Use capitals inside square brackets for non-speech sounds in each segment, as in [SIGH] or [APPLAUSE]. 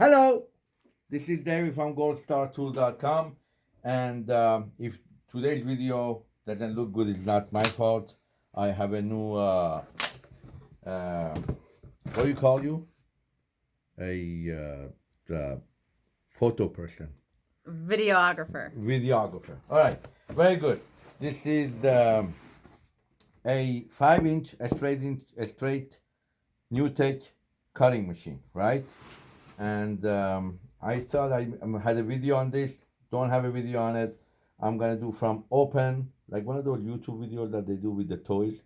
Hello, this is David from goldstartool.com and um, if today's video doesn't look good, it's not my fault. I have a new, uh, uh, what do you call you? A uh, photo person. Videographer. Videographer. All right, very good. This is um, a five inch, a straight inch, a straight NewTek cutting machine, right? And um, I thought I had a video on this. Don't have a video on it. I'm gonna do from open, like one of those YouTube videos that they do with the toys.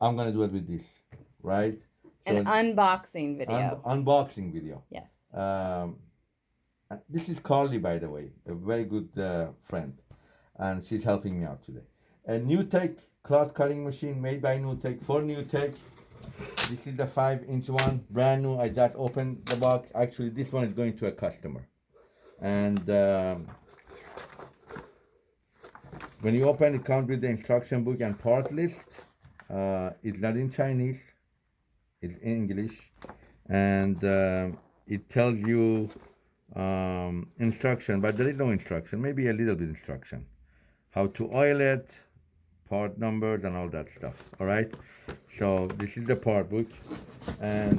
I'm gonna do it with this, right? An So, unboxing video. un- unboxing video. yes. Um, this is Carly, by the way, a very good uh, friend, and she's helping me out today. A NewTek cloth cutting machine made by NewTek for NewTek. This is the five inch one, brand new. I just opened the box. Actually, this one is going to a customer, and um, when you open, it comes with the instruction book and part list. Uh, it's not in Chinese; it's in English, and um it tells you um, instruction, but there is no instruction. Maybe a little bit instruction, how to oil it, part numbers, and all that stuff. All right. So this is the part book, and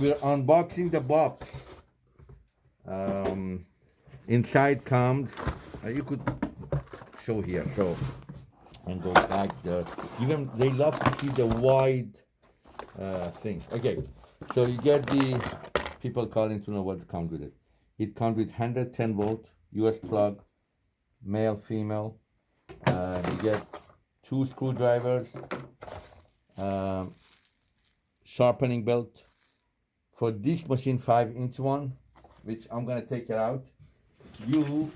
we're unboxing the box. Um, inside comes. Uh, you could show here. So and go back there. Even they love to see the wide uh, thing. Okay, so you get the people calling to know what comes with it. It comes with 110 volt US plug, male, female. Uh, you get two screwdrivers, um, sharpening belt. For this machine, five inch one, which I'm gonna take it out. You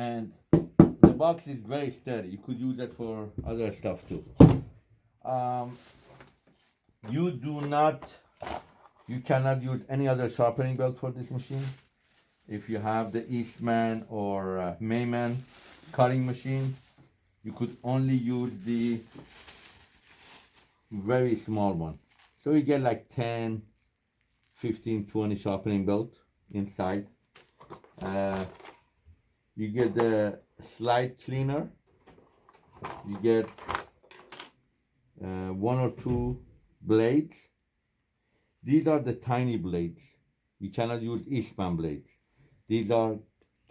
and the box is very sturdy. You could use it for other stuff too. Um, you do not, you cannot use any other sharpening belt for this machine. If you have the Eastman or uh, Maimin cutting machine, you could only use the very small one. So you get like 10, 15, 20 sharpening belt inside. Uh, you get the slide cleaner you get uh, one or two blades these are the tiny blades. You cannot use Eastman blades. These are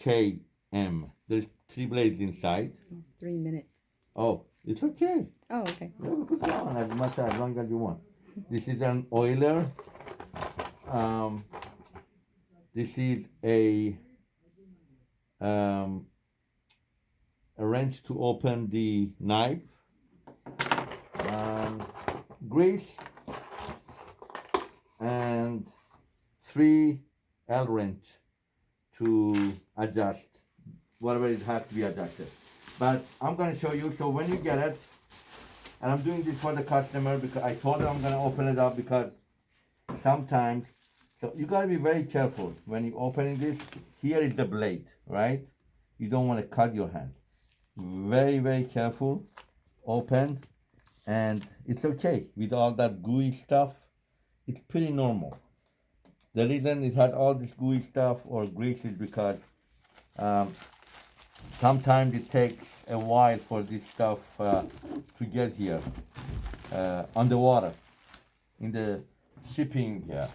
KM there's three blades inside. Three minutes. oh it's okay. Oh, okay. we put it on as much as long as you want. This is an oiler. Um, this is a um, a wrench to open the knife, um, grease, and three L wrench to adjust whatever it has to be adjusted. But I'm gonna show you. So when you get it, and I'm doing this for the customer because I told them I'm gonna open it up because sometimes. So you gotta be very careful when you opening this. Here is the blade, right? You don't want to cut your hand. Very, very careful. Open, and it's okay with all that gooey stuff. It's pretty normal. The reason it has all this gooey stuff or grease is because um, sometimes it takes a while for this stuff uh, to get here uh, on the water in the shipping uh,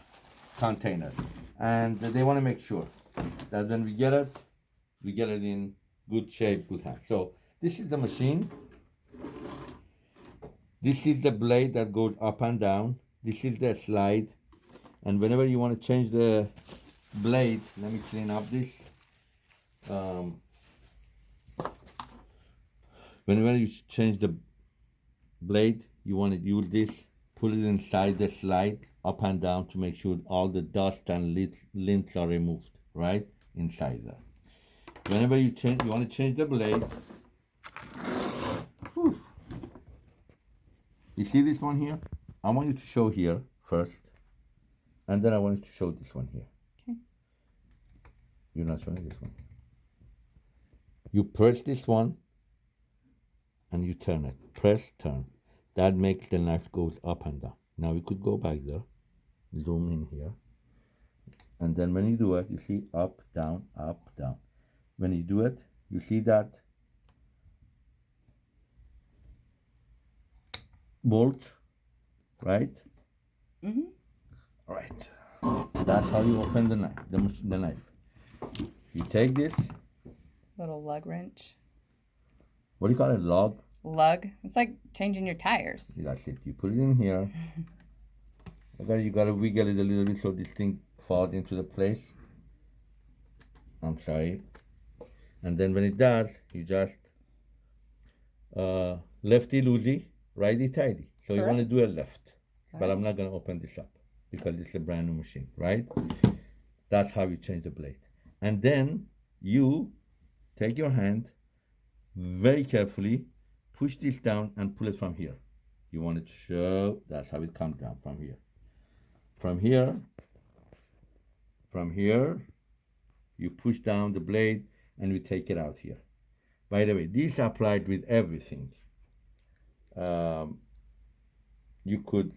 container. And they want to make sure that when we get it we get it in good shape good hand so this is the machine. This is the blade that goes up and down this is the slide. And whenever you want to change the blade let me clean up this. Um, whenever you change the blade you want to use this put it inside the slide up and down to make sure all the dust and lint, are removed right? Inside there. Whenever you change you want to change the blade. Whew. you see this one here i want you to show here first and then i want you to show this one here Okay. you're not showing this one you press this one and you turn it. Press turn. That makes the knife goes up and down. Now we could go back there, zoom in here, and then when you do it, you see up, down, up, down. When you do it, you see that bolt, right? Mhm. Right. That's how you open the knife. The, the knife. You take this. Little lug wrench. What do you call it? Lug. Lug. It's like changing your tires. That's it. You put it in here. [LAUGHS] Okay, you gotta wiggle it a little bit so this thing falls into the place. I'm sorry. And then when it does, you just uh, lefty loosey, righty tighty. So you want to do a left, but I'm not gonna open this up because this is a brand new machine, right? That's how you change the blade. And then you take your hand very carefully, push this down and pull it from here. You want it to show, that's how it comes down from here. From here, from here, you push down the blade and you take it out here. By the way, these are applied with everything. Um, you could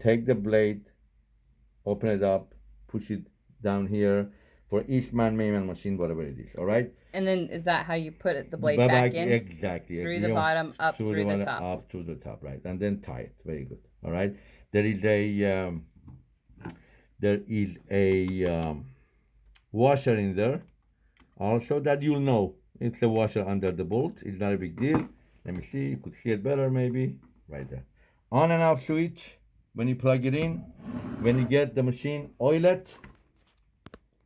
take the blade, open it up, push it down here for Eastman Maimin machine, whatever it is. All right. And then is that how you put it, the blade back back- in? Exactly. Through the bottom, up through through the bottom, top. Up to the top, right, and then tie it. Very good. All right. There is a um, there is a um, washer in there, also that you'll know. It's a washer under the bolt. It's not a big deal. Let me see. You could see it better, maybe right there. On and off switch. When you plug it in, when you get the machine, oil it.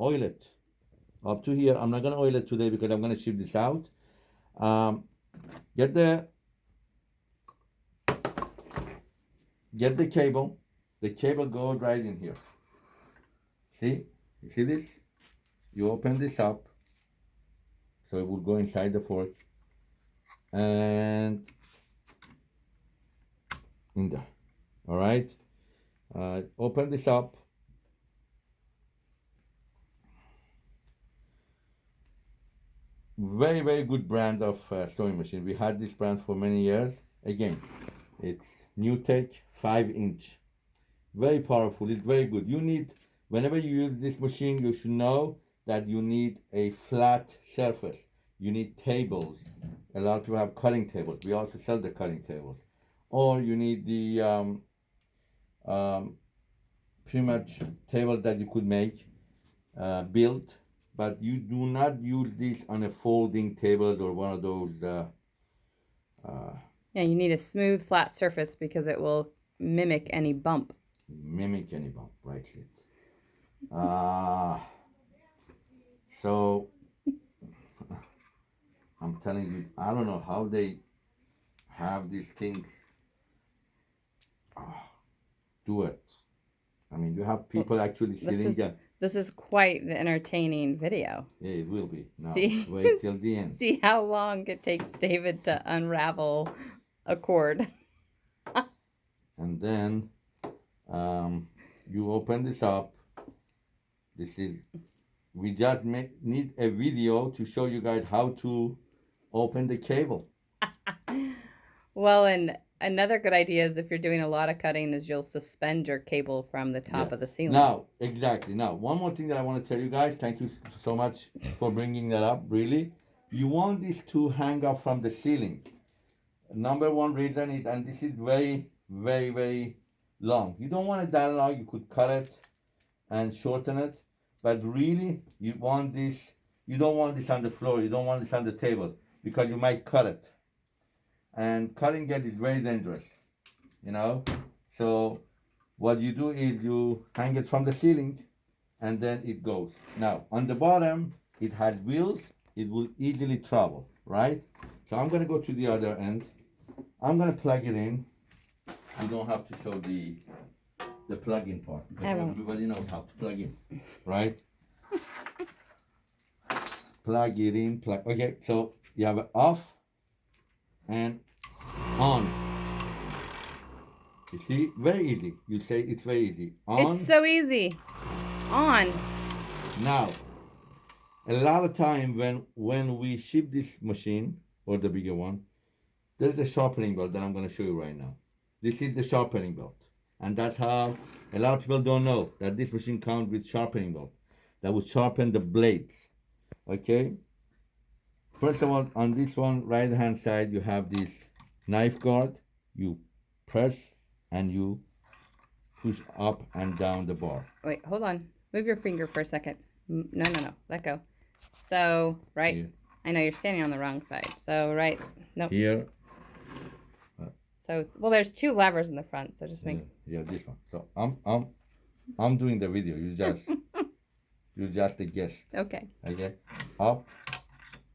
Oil it up to here. I'm not gonna oil it today because I'm gonna ship this out. Um, get the get the cable. The cable goes right in here. See? You see this? You open this up. So it will go inside the fork. And in there. Alright? Uh, open this up. very very good brand of uh, sewing machine. We had this brand for many years. Again it's new tech five inch. Very powerful. It's very good. You need whenever you use this machine you should know that you need a flat surface. You need tables. A lot of people have cutting tables. We also sell the cutting tables. Or you need the um, um, pretty much table that you could make uh, built but you do not use this on a folding table or one of those uh, uh, Yeah, you need a smooth, flat surface because it will mimic any bump. mimic any bump, right? Uh, so [LAUGHS] I'm telling you, I don't know how they have these things ah, do it. I mean, you have people actually this sitting is- there. This is quite the entertaining video. Yeah, it will be. Now, See, wait till the end. [LAUGHS] see how long it takes David to unravel a cord. [LAUGHS] and then um, you open this up this is we just make, need a video to show you guys how to open the cable [LAUGHS] Well, and another good idea is if you're doing a lot of cutting, is you'll suspend your cable from the top Yeah. of the ceiling. now exactly. Now one more thing that i want to tell you guys thank you so much for bringing that up really. You want this to hang up from the ceiling. Number one reason is and this is very very very long. You don't want it that long you could cut it and shorten it but really you want this you don't want this on the floor you don't want this on the table because you might cut it and cutting it is very dangerous you know? So what you do is you hang it from the ceiling and then it goes. Now on the bottom it has wheels it will easily travel right? So i'm going to go to the other end. I'm going to plug it in. You don't have to show the the plug-in part because everybody knows how to plug in right? Plug it in plug okay so you have it off and on you see very easy you say it's very easy on It's so easy. On. now a lot of time when when we ship this machine or the bigger one there's a sharpening belt that I'm going to show you right now. This is the sharpening belt. And that's how a lot of people don't know that this machine comes with sharpening belt that will sharpen the blades. Okay? First of all, on this one, right hand side, you have this knife guard. You press and you push up and down the bar. Wait, hold on. Move your finger for a second. No, no, no. Let go. So, right. Here, I know you're standing on the wrong side. So, right. Nope. here So, well, there's two levers in the front. So just make. yeah, this one. So I'm I'm I'm doing the video. You just [LAUGHS] you just a guess. Okay. Okay, up,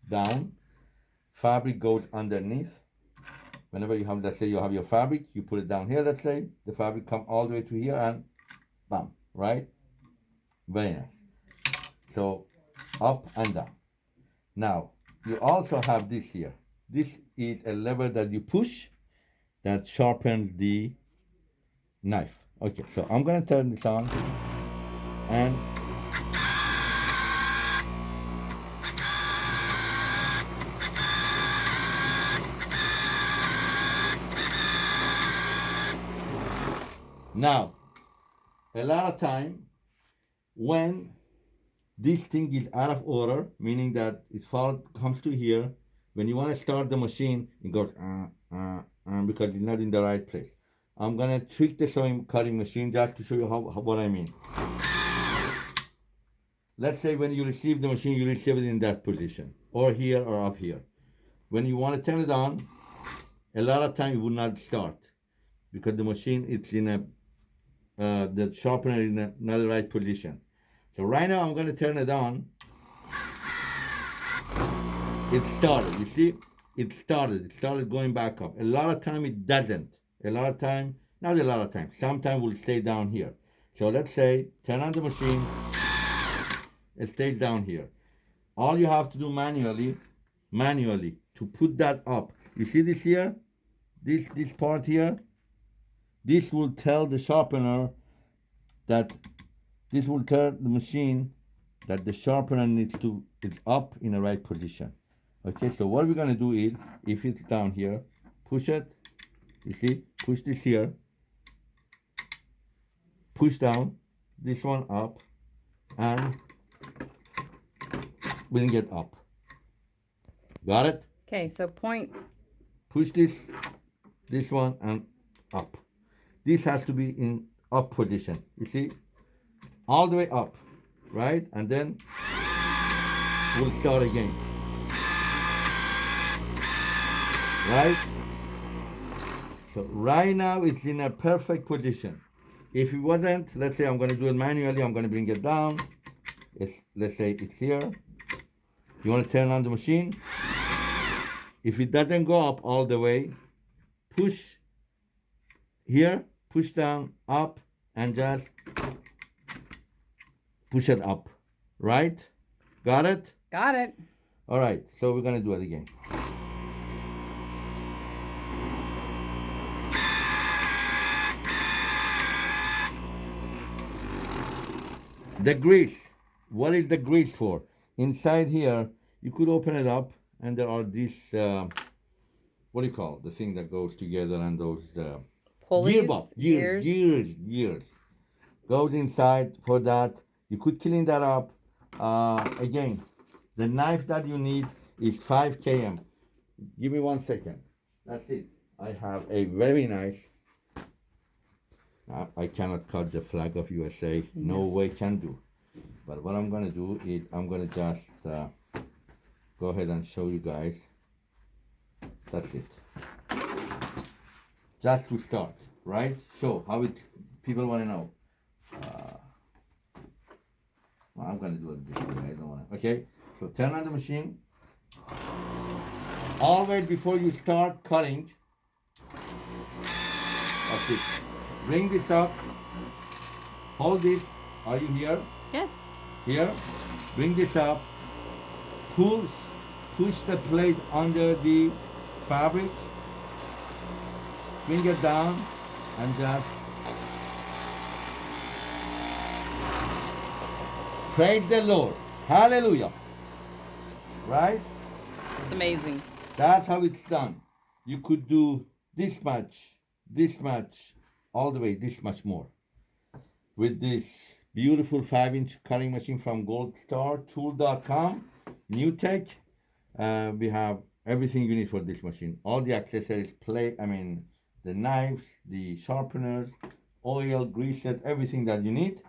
down. Fabric goes underneath. Whenever you have, let's say you have your fabric, you put it down here. Let's say the fabric come all the way to here and bam, right? Very nice. So up and down. Now you also have this here. This is a lever that you push that sharpens the knife. Okay, so I'm gonna turn this on and Now, a lot of time when this thing is out of order, meaning that its fault comes to here, when you want to start the machine, it goes uh, uh, uh, because it's not in the right place. I'm gonna tweak the sewing cutting machine just to show you how, how what I mean. Let's say when you receive the machine, you receive it in that position, or here or up here. When you want to turn it on, a lot of time it will not start because the machine is in a uh, the sharpener in a, not the right position. So right now I'm going to turn it on. It started. You see, it started. It started going back up. A lot of time it doesn't. A lot of time, not a lot of time. Sometimes will stay down here. So let's say turn on the machine. It stays down here. All you have to do manually, manually to put that up. You see this here, this this part here. This will tell the sharpener that this will tell the machine that the sharpener needs to is up in the right position. Okay, so what we're gonna do is if it's down here, push it. You see, push this here, push down this one up, and bring it up. Got it? Okay. So point. push this this one and up this has to be in up position you see? All the way up right? And then we'll start again. Right? So right now it's in a perfect position. If it wasn't let's say i'm going to do it manually i'm going to bring it down. It's let's say it's here. You want to turn on the machine? If it doesn't go up all the way push here push down up and just push it up. Right? Got it? Got it. all right so we're gonna do it again. The grease. What is the grease for? Inside here you could open it up and there are these uh, what do you call it? the thing that goes together and those uh, Pulleys. gearbox gears gears. gears gears goes inside for that you could clean that up uh, again the knife that you need is 5 km give me one second that's it i have a very nice I- I cannot cut the flag of USA. No way can do. But what I'm gonna do is I'm gonna just uh, go ahead and show you guys. That's it. Just to start, right? so how it. People want to know. Uh, well, I'm gonna do it this way. I don't wanna. Okay. So turn on the machine. Always before you start cutting. It. Bring this up. Hold this. Are you here? Yes. Here. Bring this up. Push, push the plate under the fabric. Bring it down and just praise the Lord. Hallelujah. Right? It's amazing. That's how it's done. you could do this much, this much, all the way this much more. With this beautiful five inch cutting machine from goldstartool.com, new tech, uh, we have everything you need for this machine. All the accessories, play, I mean, the knives, the sharpeners, oil, greases, everything that you need.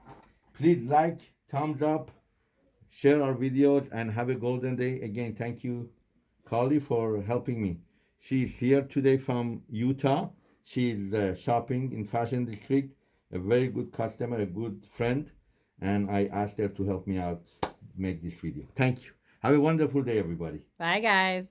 Please like, thumbs up, share our videos, and have a golden day. Again, thank you, Carly, for helping me. She's here today from Utah. She's uh, shopping in Fashion District, a very good customer, a good friend, and I asked her to help me out make this video. Thank you. Have a wonderful day, everybody. Bye, guys.